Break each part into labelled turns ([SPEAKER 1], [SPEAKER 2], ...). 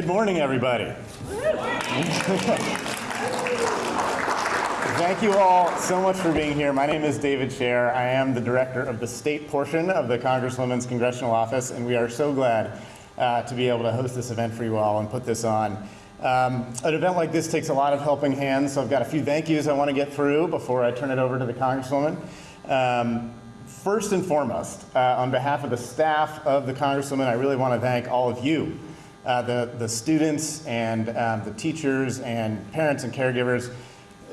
[SPEAKER 1] Good morning, everybody. Thank you all so much for being here. My name is David Scher. I am the director of the state portion of the Congresswoman's Congressional Office, and we are so glad uh, to be able to host this event for you all and put this on. Um, an event like this takes a lot of helping hands, so I've got a few thank yous I want to get through before I turn it over to the Congresswoman. Um, first and foremost, uh, on behalf of the staff of the Congresswoman, I really want to thank all of you uh, the, the students and um, the teachers and parents and caregivers.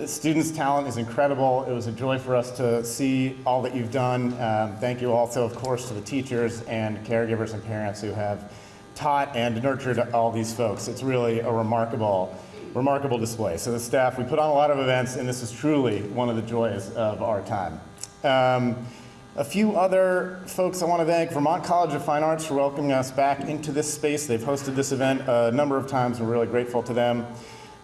[SPEAKER 1] Students' talent is incredible. It was a joy for us to see all that you've done. Um, thank you also, of course, to the teachers and caregivers and parents who have taught and nurtured all these folks. It's really a remarkable, remarkable display. So the staff, we put on a lot of events, and this is truly one of the joys of our time. Um, a few other folks I want to thank, Vermont College of Fine Arts for welcoming us back into this space. They've hosted this event a number of times. We're really grateful to them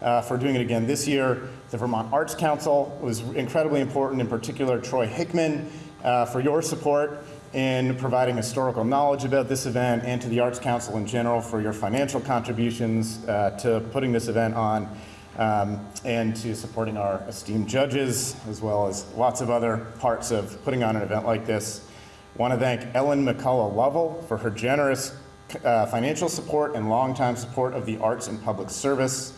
[SPEAKER 1] uh, for doing it again this year. The Vermont Arts Council was incredibly important, in particular Troy Hickman, uh, for your support in providing historical knowledge about this event and to the Arts Council in general for your financial contributions uh, to putting this event on um, and to supporting our esteemed judges, as well as lots of other parts of putting on an event like this. want to thank Ellen McCulloch Lovell for her generous uh, financial support and longtime support of the arts and public service.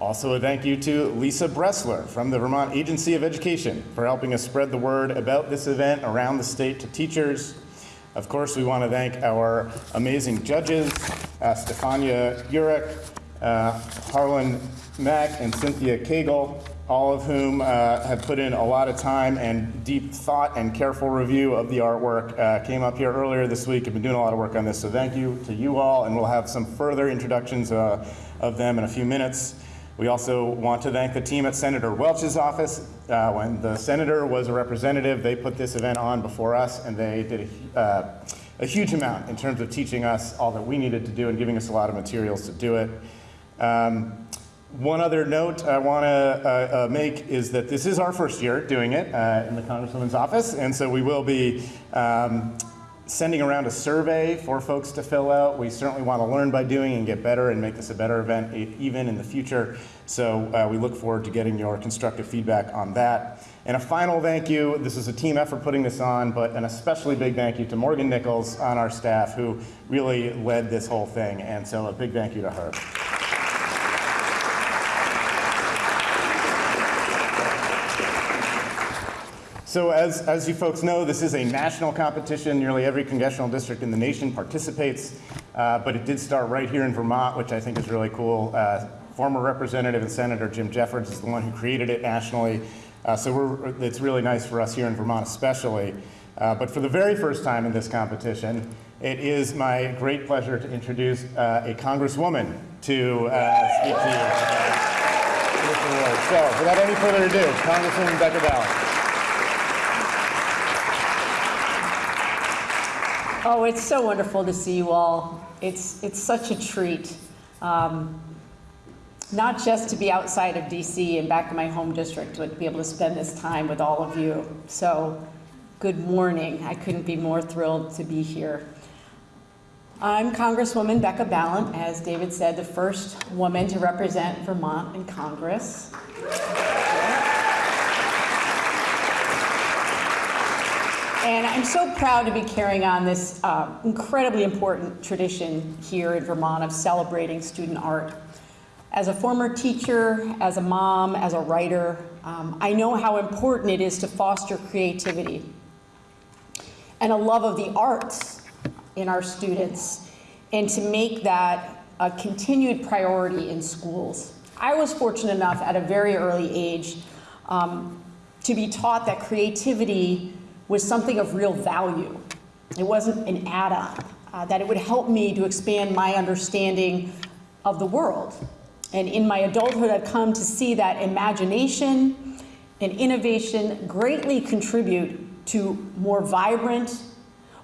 [SPEAKER 1] Also a thank you to Lisa Bressler from the Vermont Agency of Education for helping us spread the word about this event around the state to teachers. Of course, we want to thank our amazing judges, uh, Stefania Urek, uh, Harlan Mack and Cynthia Cagle, all of whom uh, have put in a lot of time and deep thought and careful review of the artwork, uh, came up here earlier this week, have been doing a lot of work on this, so thank you to you all, and we'll have some further introductions uh, of them in a few minutes. We also want to thank the team at Senator Welch's office. Uh, when the senator was a representative, they put this event on before us, and they did a, uh, a huge amount in terms of teaching us all that we needed to do and giving us a lot of materials to do it. Um, one other note I want to uh, uh, make is that this is our first year doing it uh, in the Congresswoman's office, and so we will be um, sending around a survey for folks to fill out. We certainly want to learn by doing and get better and make this a better event even in the future. So uh, we look forward to getting your constructive feedback on that. And a final thank you, this is a team effort putting this on, but an especially big thank you to Morgan Nichols on our staff who really led this whole thing. And so a big thank you to her. So as, as you folks know, this is a national competition. Nearly every congressional district in the nation participates, uh, but it did start right here in Vermont, which I think is really cool. Uh, former Representative and Senator Jim Jeffords is the one who created it nationally. Uh, so it's really nice for us here in Vermont especially. Uh, but for the very first time in this competition, it is my great pleasure to introduce uh, a Congresswoman to uh, speak to you. So without any further ado, Congresswoman Becca Balint.
[SPEAKER 2] Oh, it's so wonderful to see you all. It's, it's such a treat. Um, not just to be outside of DC and back in my home district, but to be able to spend this time with all of you. So, good morning. I couldn't be more thrilled to be here. I'm Congresswoman Becca Balint, as David said, the first woman to represent Vermont in Congress. And I'm so proud to be carrying on this uh, incredibly important tradition here in Vermont of celebrating student art. As a former teacher, as a mom, as a writer, um, I know how important it is to foster creativity and a love of the arts in our students and to make that a continued priority in schools. I was fortunate enough at a very early age um, to be taught that creativity was something of real value. It wasn't an add-on, uh, that it would help me to expand my understanding of the world. And in my adulthood, I've come to see that imagination and innovation greatly contribute to more vibrant,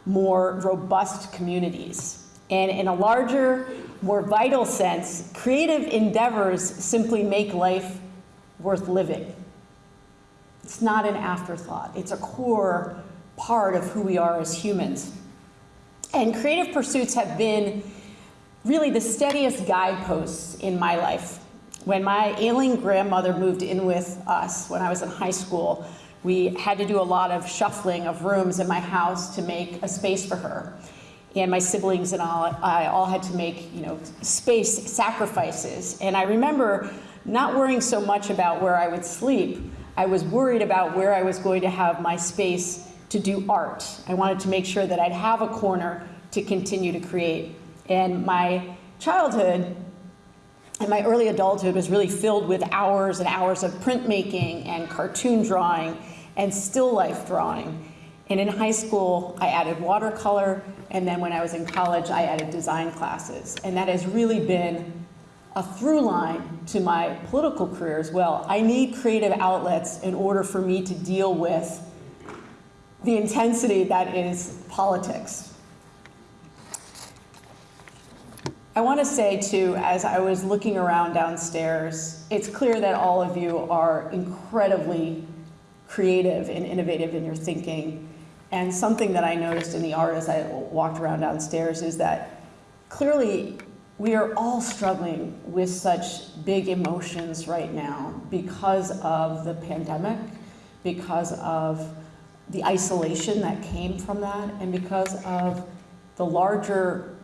[SPEAKER 2] more robust communities. And in a larger, more vital sense, creative endeavors simply make life worth living. It's not an afterthought. It's a core part of who we are as humans. And creative pursuits have been really the steadiest guideposts in my life. When my ailing grandmother moved in with us when I was in high school, we had to do a lot of shuffling of rooms in my house to make a space for her. And my siblings and all, I all had to make, you know, space sacrifices. And I remember not worrying so much about where I would sleep. I was worried about where I was going to have my space to do art. I wanted to make sure that I'd have a corner to continue to create. And my childhood and my early adulthood was really filled with hours and hours of printmaking and cartoon drawing and still life drawing. And in high school, I added watercolor, and then when I was in college, I added design classes. And that has really been a through line to my political career as well. I need creative outlets in order for me to deal with the intensity that is politics. I want to say too, as I was looking around downstairs, it's clear that all of you are incredibly creative and innovative in your thinking. And something that I noticed in the art as I walked around downstairs is that clearly we are all struggling with such big emotions right now because of the pandemic, because of the isolation that came from that, and because of the larger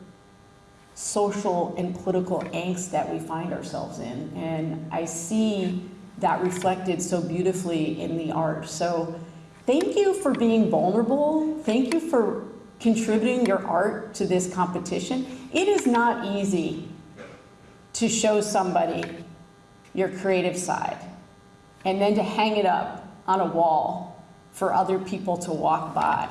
[SPEAKER 2] social and political angst that we find ourselves in. And I see that reflected so beautifully in the art. So thank you for being vulnerable. Thank you for contributing your art to this competition. It is not easy to show somebody your creative side and then to hang it up on a wall for other people to walk by.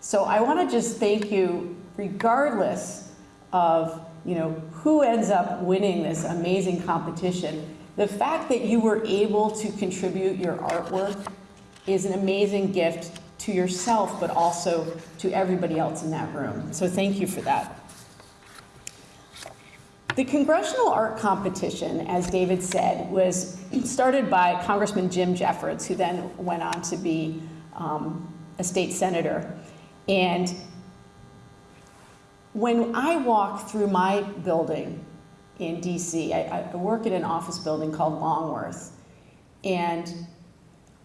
[SPEAKER 2] So I want to just thank you regardless of you know, who ends up winning this amazing competition. The fact that you were able to contribute your artwork is an amazing gift to yourself, but also to everybody else in that room. So thank you for that. The Congressional Art Competition, as David said, was started by Congressman Jim Jeffords, who then went on to be um, a state senator. And when I walk through my building in DC, I, I work in an office building called Longworth, and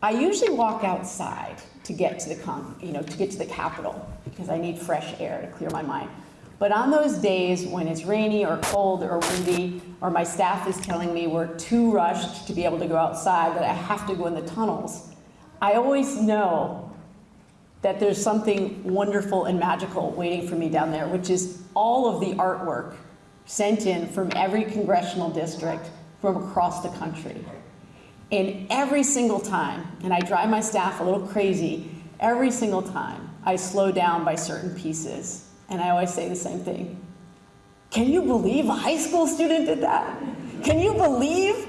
[SPEAKER 2] I usually walk outside to get to the con, you know, to get to the Capitol because I need fresh air to clear my mind. But on those days when it's rainy or cold or windy, or my staff is telling me we're too rushed to be able to go outside, that I have to go in the tunnels, I always know that there's something wonderful and magical waiting for me down there, which is all of the artwork sent in from every congressional district from across the country. And every single time, and I drive my staff a little crazy, every single time I slow down by certain pieces. And I always say the same thing. Can you believe a high school student did that? Can you believe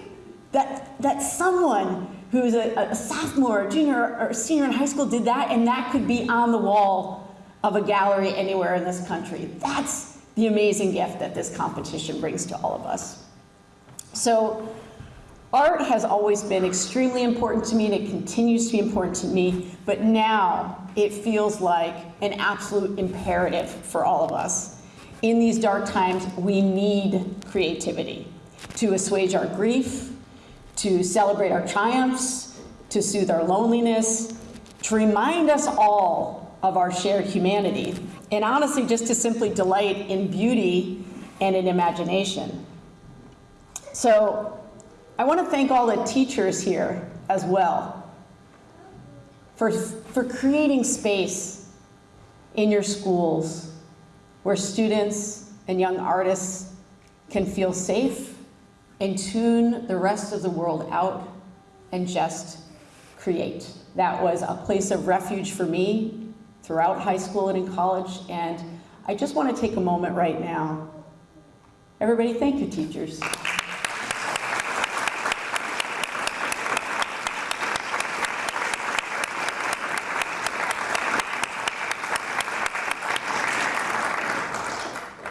[SPEAKER 2] that, that someone who's a, a sophomore, junior, or senior in high school did that, and that could be on the wall of a gallery anywhere in this country? That's the amazing gift that this competition brings to all of us. So art has always been extremely important to me and it continues to be important to me, but now it feels like an absolute imperative for all of us. In these dark times, we need creativity to assuage our grief, to celebrate our triumphs, to soothe our loneliness, to remind us all of our shared humanity, and honestly, just to simply delight in beauty and in imagination. So I want to thank all the teachers here as well for, for creating space in your schools where students and young artists can feel safe and tune the rest of the world out and just create. That was a place of refuge for me throughout high school and in college, and I just want to take a moment right now. Everybody, thank you, teachers.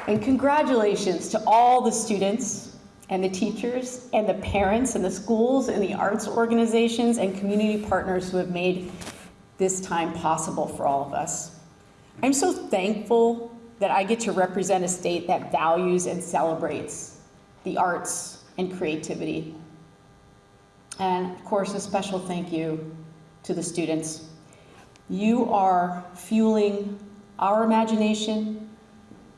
[SPEAKER 2] And congratulations to all the students and the teachers and the parents and the schools and the arts organizations and community partners who have made this time possible for all of us. I'm so thankful that I get to represent a state that values and celebrates the arts and creativity. And of course, a special thank you to the students. You are fueling our imagination,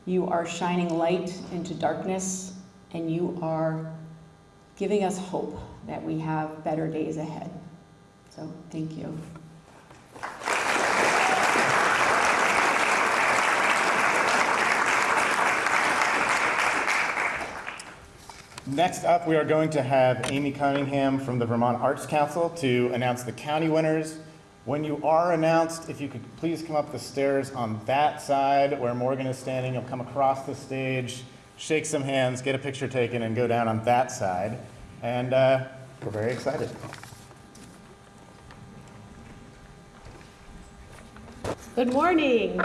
[SPEAKER 2] you are shining light into darkness, and you are giving us hope that we have better days ahead. So, thank you.
[SPEAKER 1] Next up, we are going to have Amy Cunningham from the Vermont Arts Council to announce the county winners. When you are announced, if you could please come up the stairs on that side where Morgan is standing, you'll come across the stage, shake some hands, get a picture taken, and go down on that side. And uh, we're very excited.
[SPEAKER 3] Good morning.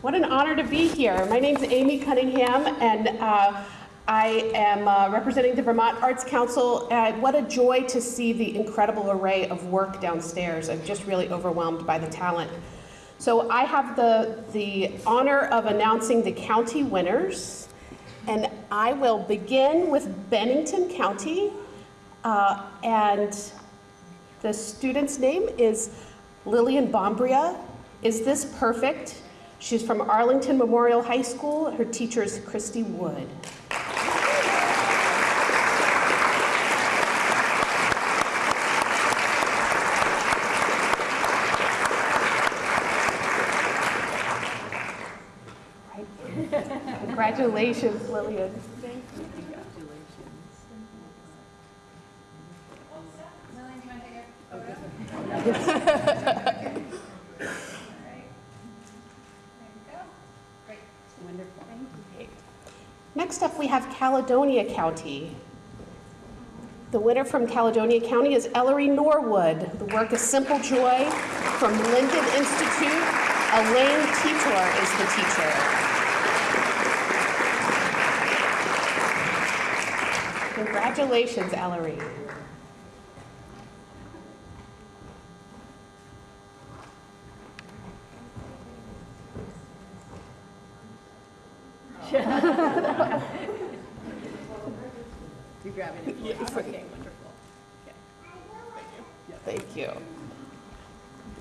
[SPEAKER 3] What an honor to be here. My name is Amy Cunningham, and uh, I am uh, representing the Vermont Arts Council. And what a joy to see the incredible array of work downstairs. I'm just really overwhelmed by the talent. So I have the, the honor of announcing the county winners, and I will begin with Bennington County. Uh, and the student's name is Lillian Bombria. Is this perfect? She's from Arlington Memorial High School. Her teacher is Christy Wood. Congratulations, Lillian. Next up, we have Caledonia County. The winner from Caledonia County is Ellery Norwood. The work is Simple Joy from Lyndon Institute. Elaine Titor is the teacher. Congratulations, Ellery.
[SPEAKER 4] You grabbing it?
[SPEAKER 3] Yes.
[SPEAKER 4] Okay, wonderful.
[SPEAKER 3] Thank you.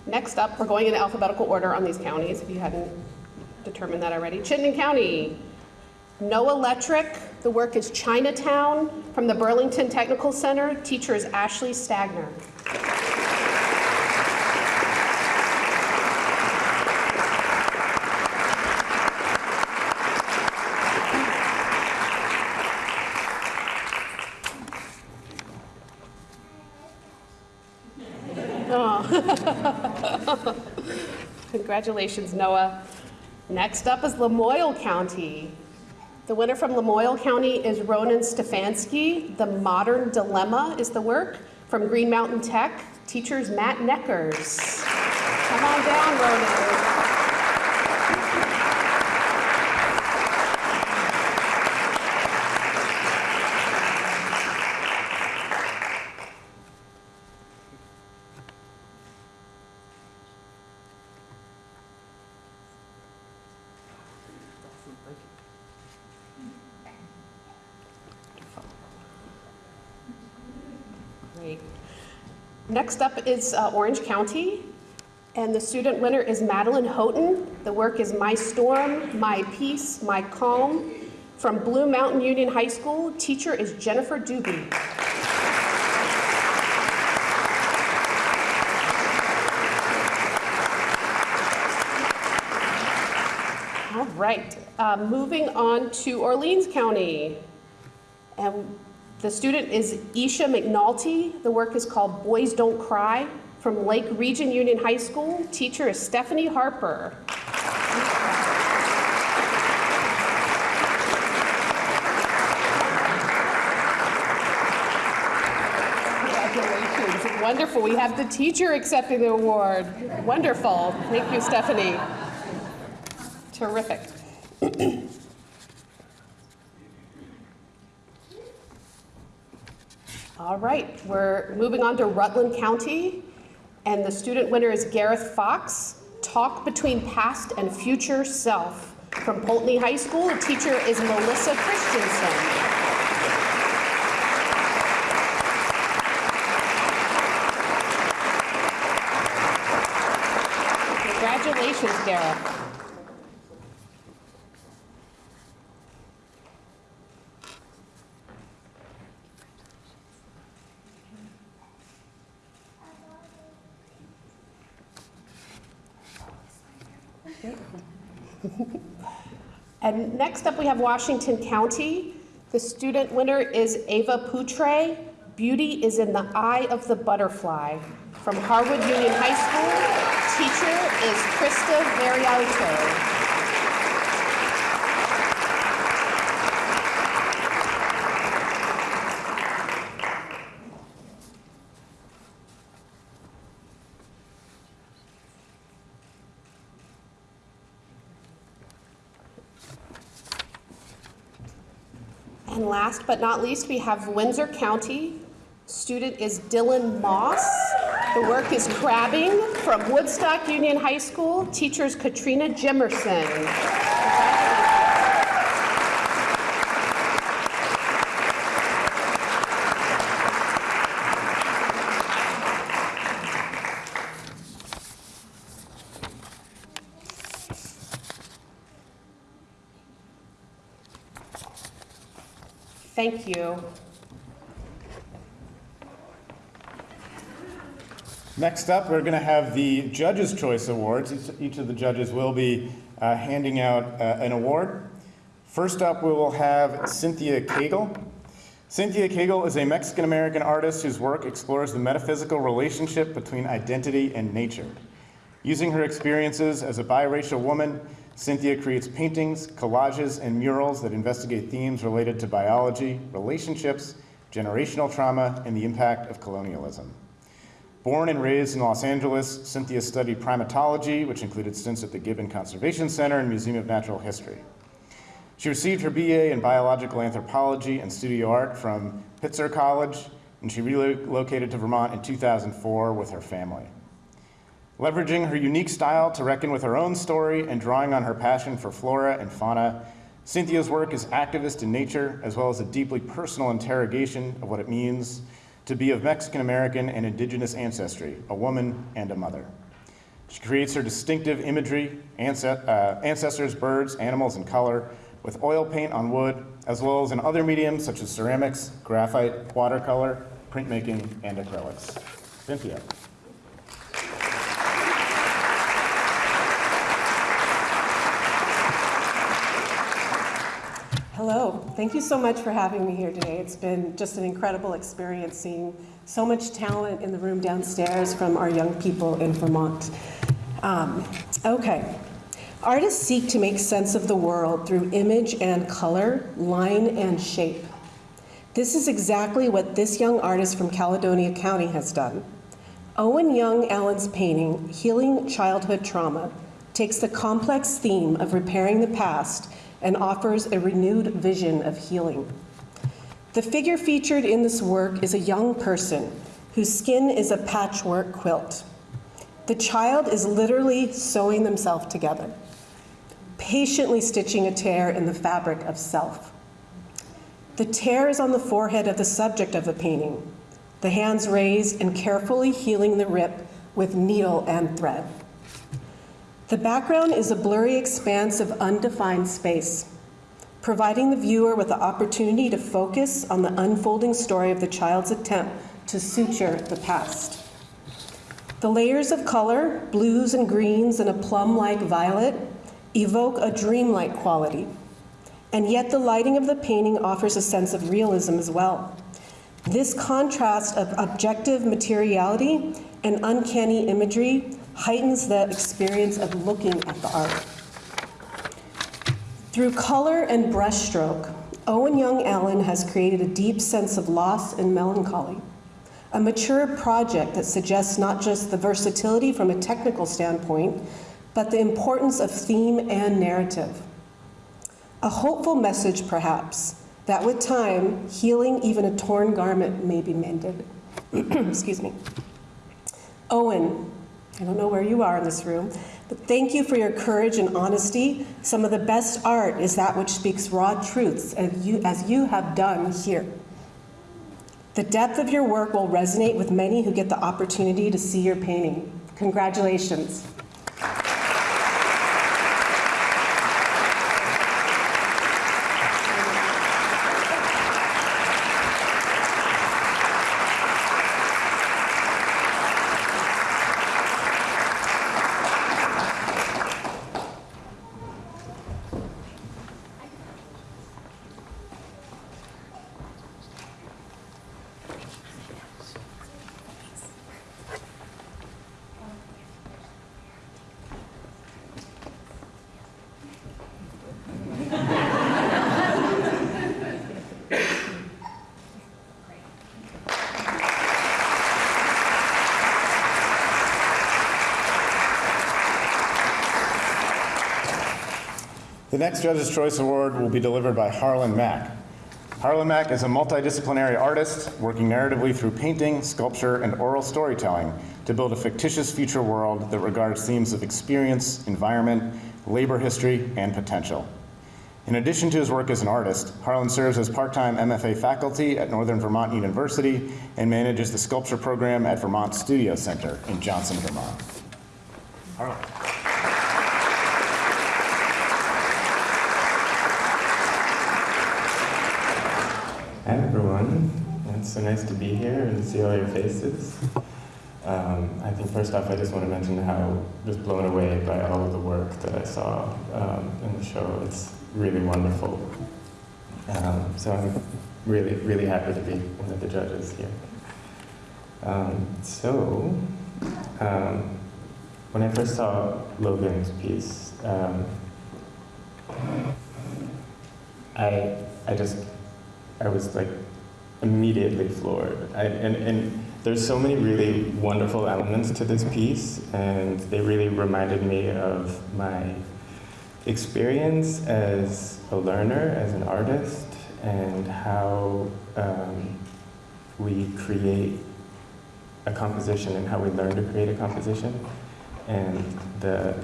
[SPEAKER 3] Next up, we're going in alphabetical order on these counties, if you hadn't determined that already. Chittenden County, No Electric. The work is Chinatown from the Burlington Technical Center. Teacher is Ashley Stagner. Oh. Congratulations, Noah. Next up is Lamoille County. The winner from Lamoille County is Ronan Stefanski. The Modern Dilemma is the work from Green Mountain Tech. Teachers Matt Neckers. Come on down, Ronan. Great. Next up is uh, Orange County, and the student winner is Madeline Houghton. The work is My Storm, My Peace, My Calm from Blue Mountain Union High School. Teacher is Jennifer Doobie. All right, uh, moving on to Orleans County. And the student is Isha McNulty. The work is called Boys Don't Cry from Lake Region Union High School. Teacher is Stephanie Harper. Congratulations. Wonderful. We have the teacher accepting the award. Wonderful. Thank you, Stephanie. Terrific. All right, we're moving on to Rutland County, and the student winner is Gareth Fox, Talk Between Past and Future Self From Poultney High School, the teacher is Melissa Christensen. Congratulations, Garrett. Next up, we have Washington County. The student winner is Ava Putre. Beauty is in the eye of the butterfly. From Harwood Union High School, teacher is Krista Varialto. And last but not least, we have Windsor County. Student is Dylan Moss. The work is crabbing from Woodstock Union High School. Teacher is Katrina Jimerson. Thank you.
[SPEAKER 1] Next up, we're going to have the Judges' Choice Awards. Each- of the judges will be uh, handing out uh, an award. First up, we will have Cynthia Cagle. Cynthia Cagle is a Mexican-American artist whose work explores the metaphysical relationship between identity and nature. Using her experiences as a biracial woman, Cynthia creates paintings, collages, and murals that investigate themes related to biology, relationships, generational trauma, and the impact of colonialism. Born and raised in Los Angeles, Cynthia studied primatology, which included stints at the Gibbon Conservation Center and Museum of Natural History. She received her BA in biological anthropology and studio art from Pitzer College, and she relocated to Vermont in 2004 with her family. Leveraging her unique style to reckon with her own story and drawing on her passion for flora and fauna, Cynthia's work is activist in nature as well as a deeply personal interrogation of what it means to be of Mexican American and indigenous ancestry, a woman and a mother. She creates her distinctive imagery, uh, ancestors, birds, animals, and color with oil paint on wood, as well as in other mediums such as ceramics, graphite, watercolor, printmaking, and acrylics. Cynthia.
[SPEAKER 5] Hello. Thank you so much for having me here today. It's been just an incredible experience seeing so much talent in the room downstairs from our young people in Vermont. Um, okay. Artists seek to make sense of the world through image and color, line and shape. This is exactly what this young artist from Caledonia County has done. Owen Young Allen's painting, Healing Childhood Trauma, takes the complex theme of repairing the past and offers a renewed vision of healing. The figure featured in this work is a young person whose skin is a patchwork quilt. The child is literally sewing themselves together, patiently stitching a tear in the fabric of self. The tear is on the forehead of the subject of the painting, the hands raised and carefully healing the rip with needle and thread. The background is a blurry expanse of undefined space, providing the viewer with the opportunity to focus on the unfolding story of the child's attempt to suture the past. The layers of color, blues and greens and a plum-like violet, evoke a dreamlike quality. And yet the lighting of the painting offers a sense of realism as well. This contrast of objective materiality and uncanny imagery heightens the experience of looking at the art. Through color and brushstroke, Owen Young Allen has created a deep sense of loss and melancholy, a mature project that suggests not just the versatility from a technical standpoint, but the importance of theme and narrative. A hopeful message, perhaps, that with time, healing even a torn garment may be mended. Excuse me. Owen, I don't know where you are in this room, But thank you for your courage and honesty. Some of the best art is that which speaks raw truths, as you, as you have done here. The depth of your work will resonate with many who get the opportunity to see your painting. Congratulations.
[SPEAKER 1] The next Judge's Choice Award will be delivered by Harlan Mack. Harlan Mack is a multidisciplinary artist working narratively through painting, sculpture, and oral storytelling to build a fictitious future world that regards themes of experience, environment, labor history, and potential. In addition to his work as an artist, Harlan serves as part-time MFA faculty at Northern Vermont University and manages the sculpture program at Vermont Studio Center in Johnson, Vermont. Harlan.
[SPEAKER 6] Hi everyone. It's so nice to be here and see all your faces. Um, I think first off, I just want to mention how just blown away by all of the work that I saw um, in the show. It's really wonderful. Um, so I'm really, really happy to be one of the judges here. Um, so, um, when I first saw Logan's piece, um, I, I just I was like immediately floored. I, and, and there's so many really wonderful elements to this piece, and they really reminded me of my experience as a learner, as an artist, and how um, we create a composition and how we learn to create a composition. And the,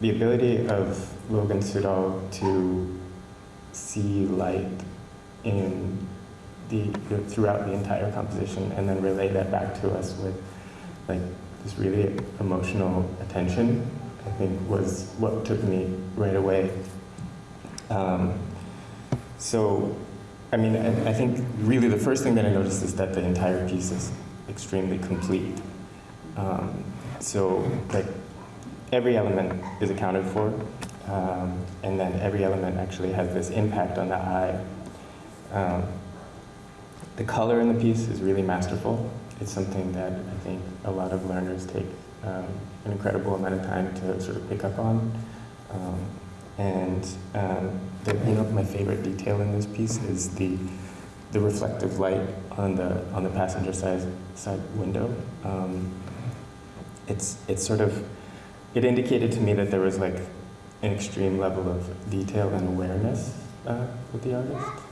[SPEAKER 6] the ability of Logan Sudol to see light in the, throughout the entire composition and then relay that back to us with like this really emotional attention I think was what took me right away. Um, so, I mean, I, I think really the first thing that I noticed is that the entire piece is extremely complete. Um, so, like, every element is accounted for, um, and then every element actually has this impact on the eye um, the color in the piece is really masterful. It's something that I think a lot of learners take um, an incredible amount of time to sort of pick up on. Um, and um, the, you know, my favorite detail in this piece is the the reflective light on the on the passenger side side window. Um, it's it's sort of it indicated to me that there was like an extreme level of detail and awareness uh, with the artist.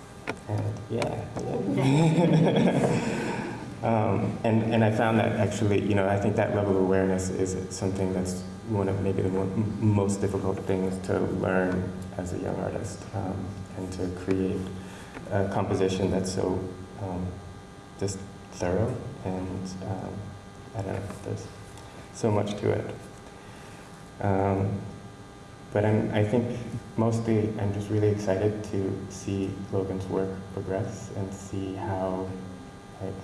[SPEAKER 6] And yeah, um, and, and I found that actually, you know, I think that level of awareness is something that's one of maybe the most difficult things to learn as a young artist um, and to create a composition that's so um, just thorough and um, I don't know, there's so much to it. But I'm, I think mostly I'm just really excited to see Logan's work progress and see how, like,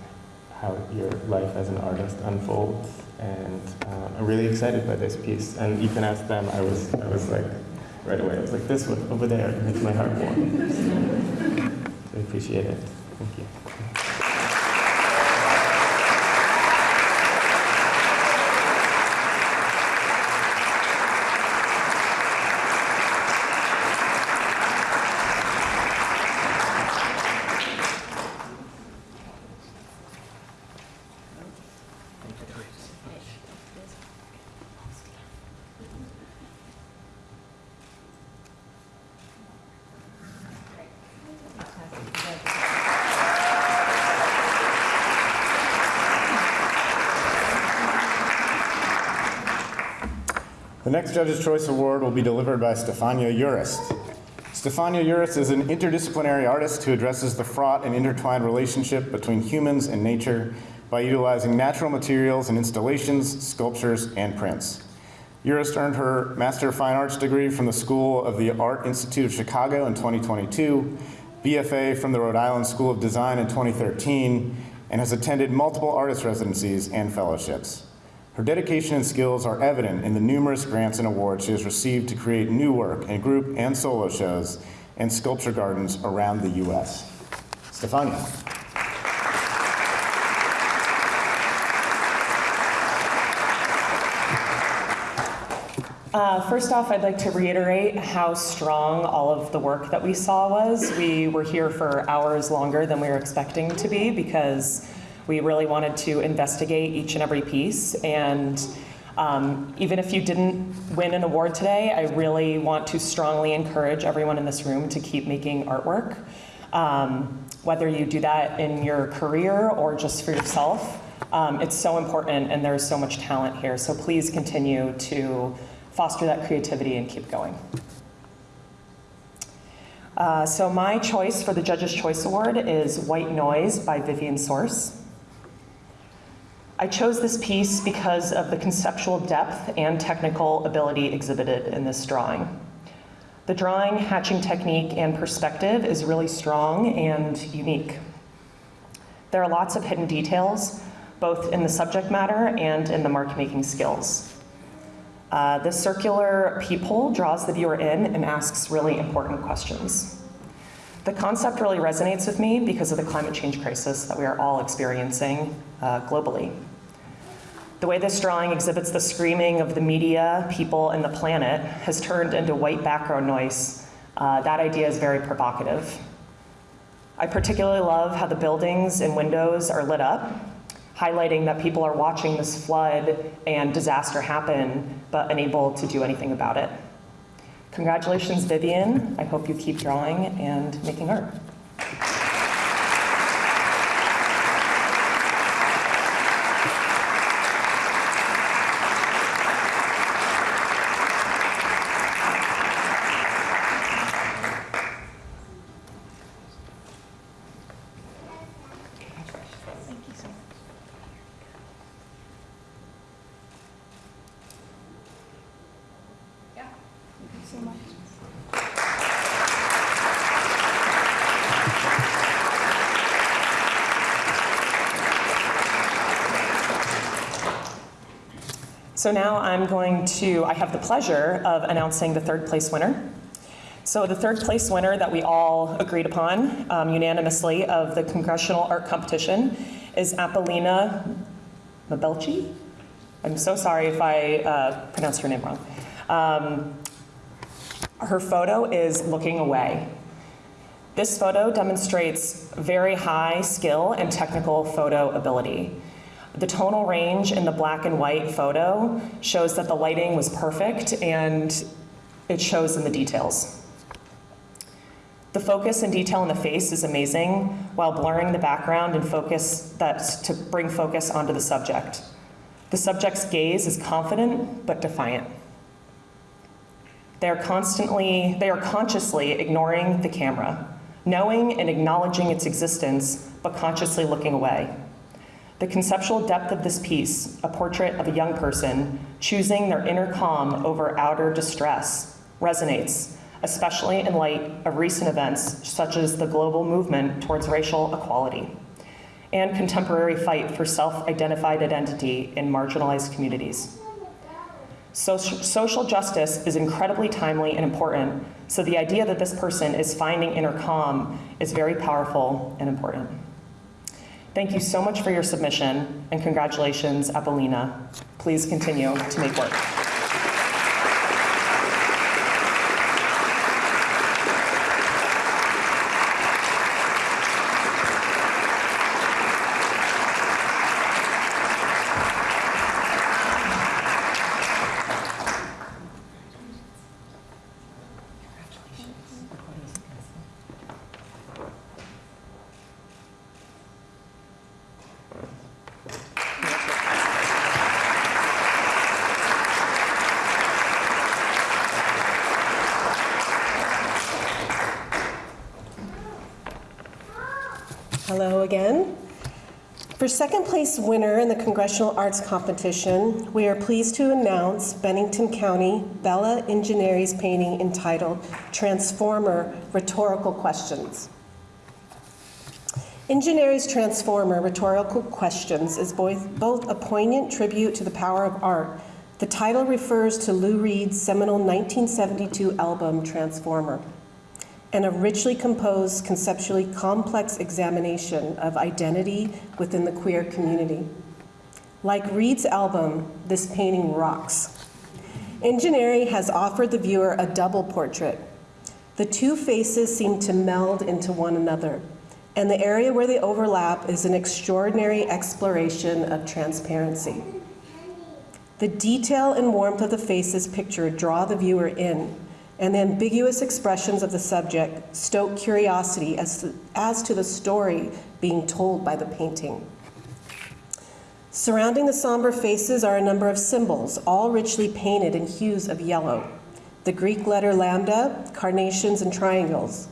[SPEAKER 6] how your life as an artist unfolds. And uh, I'm really excited by this piece. And you can ask them. I was, I was like, right away. I was like, this one over there makes my heart warm. so I appreciate it. Thank you.
[SPEAKER 1] Judge's Choice Award will be delivered by Stefania Urist. Stefania Urist is an interdisciplinary artist who addresses the fraught and intertwined relationship between humans and nature by utilizing natural materials in installations, sculptures, and prints. Urist earned her Master of Fine Arts degree from the School of the Art Institute of Chicago in 2022, BFA from the Rhode Island School of Design in 2013, and has attended multiple artist residencies and fellowships. Her dedication and skills are evident in the numerous grants and awards she has received to create new work in group and solo shows and sculpture gardens around the U.S. Stefania.
[SPEAKER 7] Uh, First off, I'd like to reiterate how strong all of the work that we saw was. We were here for hours longer than we were expecting to be because we really wanted to investigate each and every piece. And um, even if you didn't win an award today, I really want to strongly encourage everyone in this room to keep making artwork. Um, Whether you do that in your career or just for yourself, um, it's so important and there's so much talent here. So please continue to foster that creativity and keep going. Uh, so my choice for the Judge's Choice Award is White Noise by Vivian Source. I chose this piece because of the conceptual depth and technical ability exhibited in this drawing. The drawing, hatching technique, and perspective is really strong and unique. There are lots of hidden details, both in the subject matter and in the mark-making skills. Uh, the circular peephole draws the viewer in and asks really important questions. The concept really resonates with me because of the climate change crisis that we are all experiencing uh, globally. The way this drawing exhibits the screaming of the media, people, and the planet has turned into white background noise. Uh, that idea is very provocative. I particularly love how the buildings and windows are lit up, highlighting that people are watching this flood and disaster happen, but unable to do anything about it. Congratulations, Vivian. I hope you keep drawing and making art. So now I'm going to, I have the pleasure of announcing the third place winner. So the third place winner that we all agreed upon um, unanimously of the Congressional Art Competition is Apollina Mabelchi. I'm so sorry if I uh, pronounced her name wrong. Um, her photo is looking away. This photo demonstrates very high skill and technical photo ability. The tonal range in the black and white photo shows that the lighting was perfect and it shows in the details. The focus and detail in the face is amazing while blurring the background and focus that's to bring focus onto the subject. The subject's gaze is confident but defiant. They are constantly, they are consciously ignoring the camera, knowing and acknowledging its existence, but consciously looking away. The conceptual depth of this piece, a portrait of a young person choosing their inner calm over outer distress, resonates, especially in light of recent events such as the global movement towards racial equality and contemporary fight for self-identified identity in marginalized communities. Social, social justice is incredibly timely and important, so the idea that this person is finding inner calm is very powerful and important. Thank you so much for your submission, and congratulations, Apollina. Please continue to make work.
[SPEAKER 5] Place winner in the Congressional Arts Competition, we are pleased to announce Bennington County Bella Ingenieri's painting entitled Transformer Rhetorical Questions. Ingenieri's Transformer Rhetorical Questions is both, both a poignant tribute to the power of art. The title refers to Lou Reed's seminal 1972 album Transformer and a richly composed, conceptually complex examination of identity within the queer community. Like Reed's album, this painting rocks. Ingenieri has offered the viewer a double portrait. The two faces seem to meld into one another, and the area where they overlap is an extraordinary exploration of transparency. The detail and warmth of the faces pictured draw the viewer in, and the ambiguous expressions of the subject stoke curiosity as to, as to the story being told by the painting. Surrounding the somber faces are a number of symbols, all richly painted in hues of yellow. The Greek letter lambda, carnations, and triangles.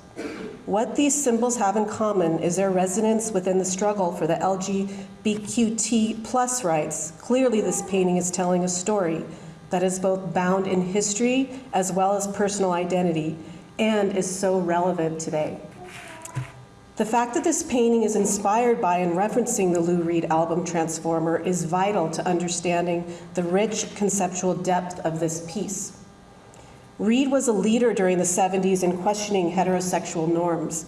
[SPEAKER 5] What these symbols have in common is their resonance within the struggle for the LGBTQT plus rights. Clearly, this painting is telling a story that is both bound in history as well as personal identity and is so relevant today. The fact that this painting is inspired by and referencing the Lou Reed album Transformer is vital to understanding the rich conceptual depth of this piece. Reed was a leader during the 70s in questioning heterosexual norms,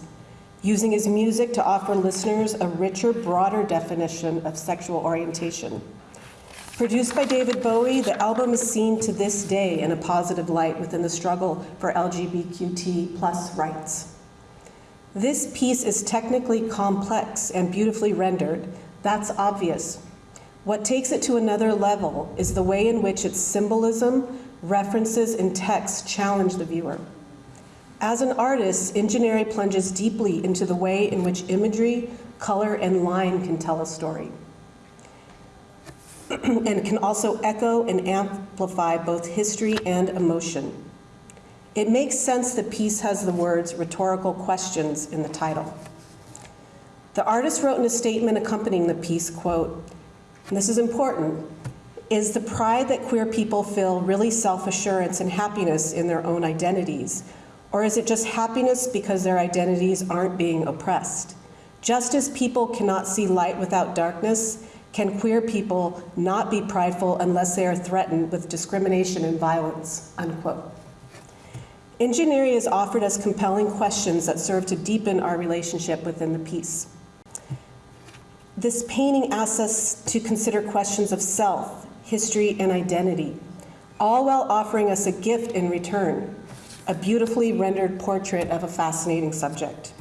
[SPEAKER 5] using his music to offer listeners a richer, broader definition of sexual orientation. Produced by David Bowie, the album is seen to this day in a positive light within the struggle for LGBTQ plus rights. This piece is technically complex and beautifully rendered. That's obvious. What takes it to another level is the way in which its symbolism, references, and text challenge the viewer. As an artist, Ingenieri plunges deeply into the way in which imagery, color, and line can tell a story. and can also echo and amplify both history and emotion. It makes sense the piece has the words rhetorical questions in the title. The artist wrote in a statement accompanying the piece, quote, and this is important, is the pride that queer people feel really self-assurance and happiness in their own identities? Or is it just happiness because their identities aren't being oppressed? Just as people cannot see light without darkness, can queer people not be prideful unless they are threatened with discrimination and violence, unquote. Ingenieri has offered us compelling questions that serve to deepen our relationship within the piece. This painting asks us to consider questions of self, history, and identity, all while offering us a gift in return, a beautifully rendered portrait of a fascinating subject.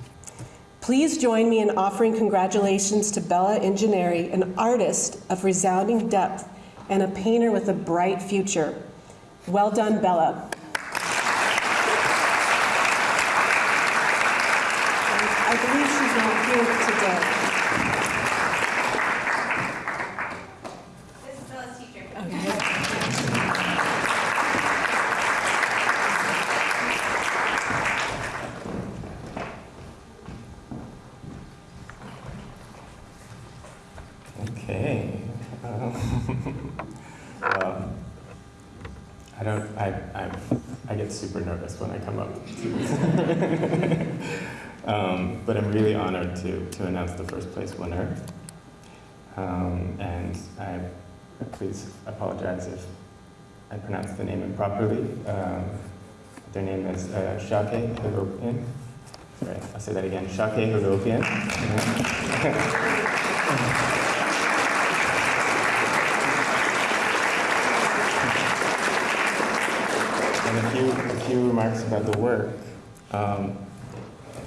[SPEAKER 5] Please join me in offering congratulations to Bella Ingenieri, an artist of resounding depth and a painter with a bright future. Well done, Bella. I believe she's not here today.
[SPEAKER 4] This is Bella's teacher.
[SPEAKER 6] Okay. Um, well, I don't. I, I I get when I come up. um, but I'm really honored to to announce the first place winner. Um, and I please apologize if I pronounced the name improperly. Um, their name is uh, Shake Hagopian. Sorry, I'll say that again. Shake Hagopian. And a few, remarks about the work. Um,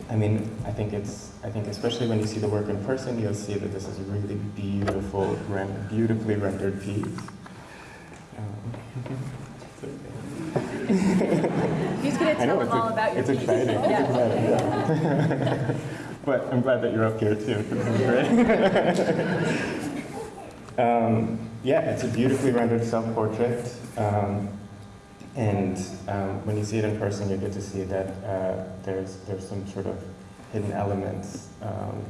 [SPEAKER 6] I mean, I think it's, I think especially when you see the work in person, you'll see that this is a really beautiful, ren- beautifully rendered piece. Um,
[SPEAKER 4] He's gonna
[SPEAKER 6] I know
[SPEAKER 4] tell
[SPEAKER 6] it's,
[SPEAKER 4] them all about your
[SPEAKER 6] it's
[SPEAKER 4] piece.
[SPEAKER 6] exciting. It's exciting. yeah. but I'm glad that you're up here too. 'cause This is great. um, yeah, it's a beautifully rendered self-portrait. Um, and um, when you see it in person, you get to see that uh, there's there's some sort of hidden elements um,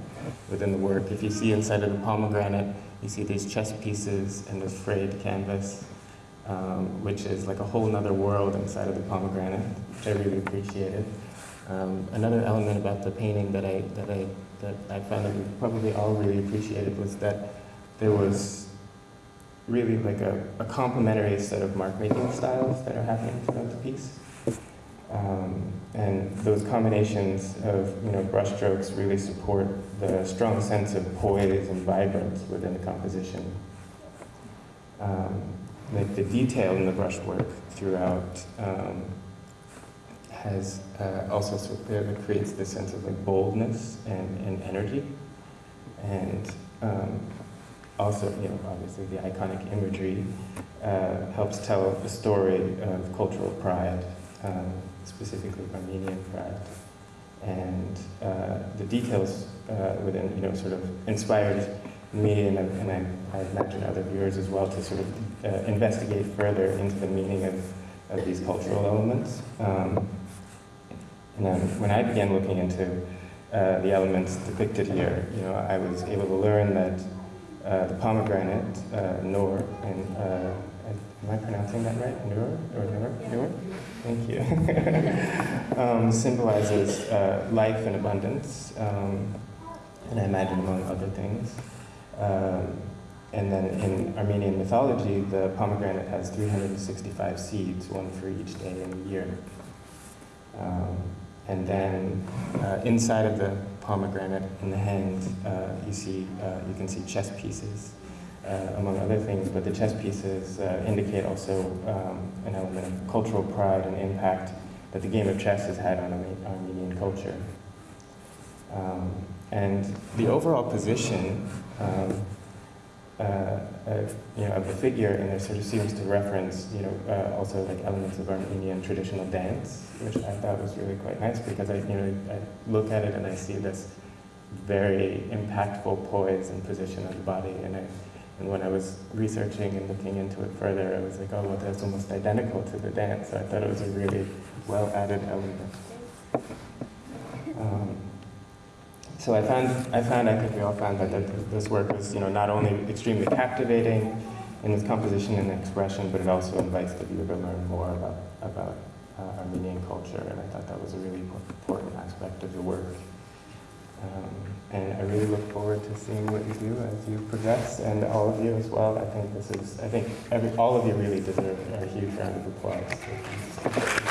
[SPEAKER 6] within the work. If you see inside of the pomegranate, you see these chess pieces and this frayed canvas, um, which is like a whole other world inside of the pomegranate, which I really appreciated. Um, another element about the painting that I, that, I, that I found that we probably all really appreciated was that there was really like a, a complementary set of mark making styles that are happening throughout the piece. Um, and those combinations of you know brushstrokes really support the strong sense of poise and vibrance within the composition. Um, like the detail in the brushwork throughout um, has uh, also sort of, uh, creates this sense of like boldness and, and energy, and um, also you know obviously the iconic imagery uh, helps tell the story of cultural pride. Um, specifically Armenian pride. And uh, the details uh, within, you know, sort of inspired me and, and I, I, imagine other viewers as well to sort of uh, investigate further into the meaning of, of these cultural elements. Um, and then when I began looking into uh, the elements depicted here, you know, I was able to learn that the pomegranate, uh, Noor, and am I pronouncing that right? Noor or Noor? Noor? Thank you. um, symbolizes uh, life and abundance, um, and I imagine among other things. Um, and then in Armenian mythology, the pomegranate has 365 seeds, one for each day in the year. Um, and then uh, inside of the pomegranate, in the hand, uh, you see uh, you can see chess pieces uh, among other things, but the chess pieces uh, indicate also um, an element of cultural pride and impact that the game of chess has had on Armenian culture. Um, and the overall position um, uh, uh, you know, of the figure and there sort of seems to reference, you know, uh, also like elements of Armenian traditional dance, which I thought was really quite nice because I, you know, I look at it and I see this very impactful poise and position of the body, and I and when I was researching and looking into it further, I was like, oh, well, that's almost identical to the dance. So I thought it was a really well added element. Um, so I found, I found, I think we all found that, this work was, you know, not only extremely captivating in its composition and expression, but it also invites the viewer to learn more about, about uh, Armenian culture, and I thought that was a really important aspect of the work. Um, and I really look forward to seeing what you do as you progress, and all of you as well. I think this is, I think every, all of you really deserve a huge round of applause.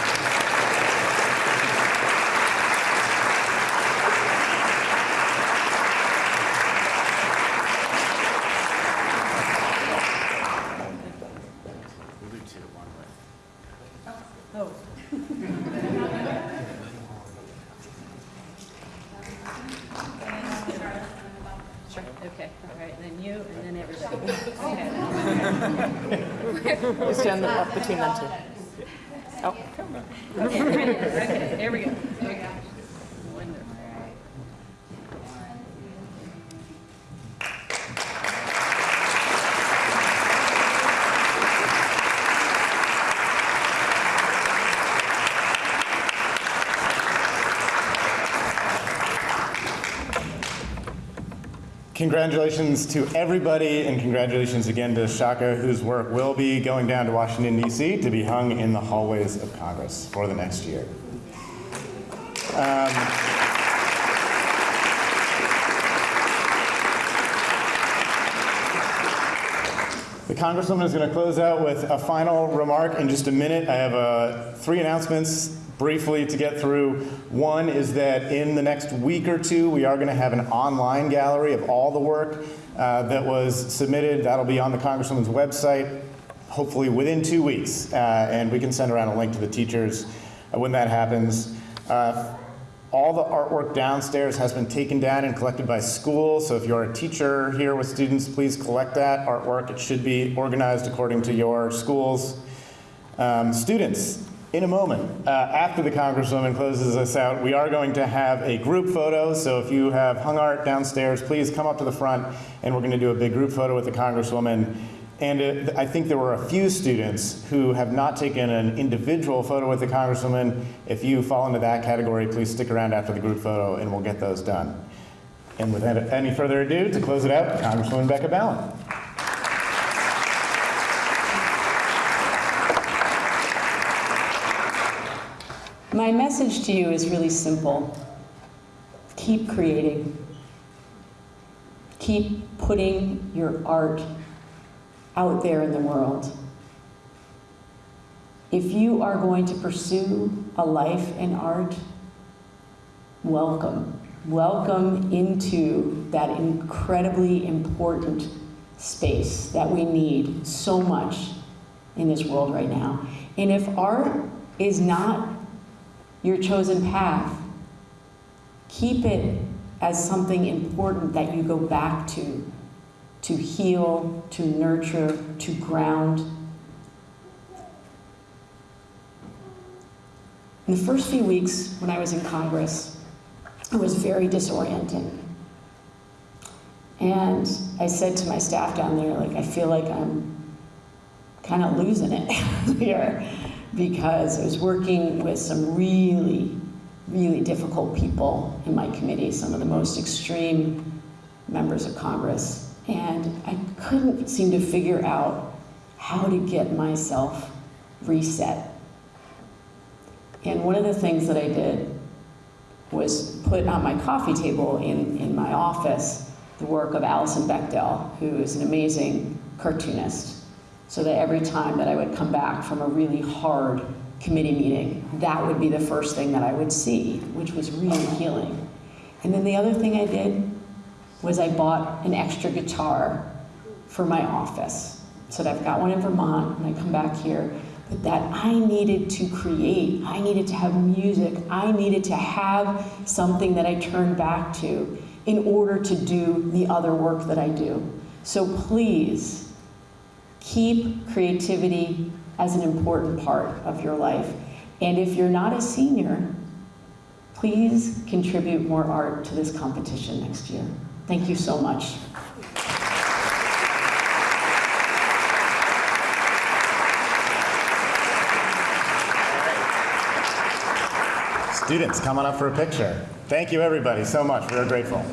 [SPEAKER 1] Congratulations to everybody, and congratulations again to Shaka, whose work will be going down to Washington, D.C. to be hung in the hallways of Congress for the next year. Um, the Congresswoman is going to close out with a final remark in just a minute. I have uh, three announcements briefly to get through. One is that in the next week or two, we are going to have an online gallery of all the work uh, that was submitted. That'll be on the Congresswoman's website, hopefully within two weeks. Uh, and we can send around a link to the teachers uh, when that happens. Uh, all the artwork downstairs has been taken down and collected by school, so if you're a teacher here with students, please collect that artwork. It should be organized according to your school's um, students in a moment, uh, after the Congresswoman closes us out, we are going to have a group photo. So if you have hung art downstairs, please come up to the front and we're going to do a big group photo with the Congresswoman. And it, I think there were a few students who have not taken an individual photo with the Congresswoman. If you fall into that category, please stick around after the group photo and we'll get those done. And without any further ado, to close it out, Congresswoman Becca Balint.
[SPEAKER 2] My message to you is really simple. Keep creating. Keep putting your art out there in the world. If you are going to pursue a life in art, welcome. Welcome into that incredibly important space that we need so much in this world right now. And if art is not your chosen path, keep it as something important that you go back to, to heal, to nurture, to ground. In the first few weeks when I was in Congress, it was very disorienting. And I said to my staff down there, like, I feel like I'm kind of losing it here because I was working with some really, really difficult people in my committee, some of the most extreme members of Congress. And I couldn't seem to figure out how to get myself reset. And one of the things that I did was put on my coffee table in, in my office the work of Alison Bechdel, who is an amazing cartoonist. So that every time that I would come back from a really hard committee meeting, that would be the first thing that I would see, which was really healing. And then the other thing I did was I bought an extra guitar for my office. So that I've got one in Vermont when I come back here, but that I needed to create, I needed to have music, I needed to have something that I turned back to in order to do the other work that I do. So please, keep creativity as an important part of your life. And if you're not a senior, please contribute more art to this competition next year. Thank you so much.
[SPEAKER 1] Students, come on up for a picture. Thank you, everybody, so much. We are grateful.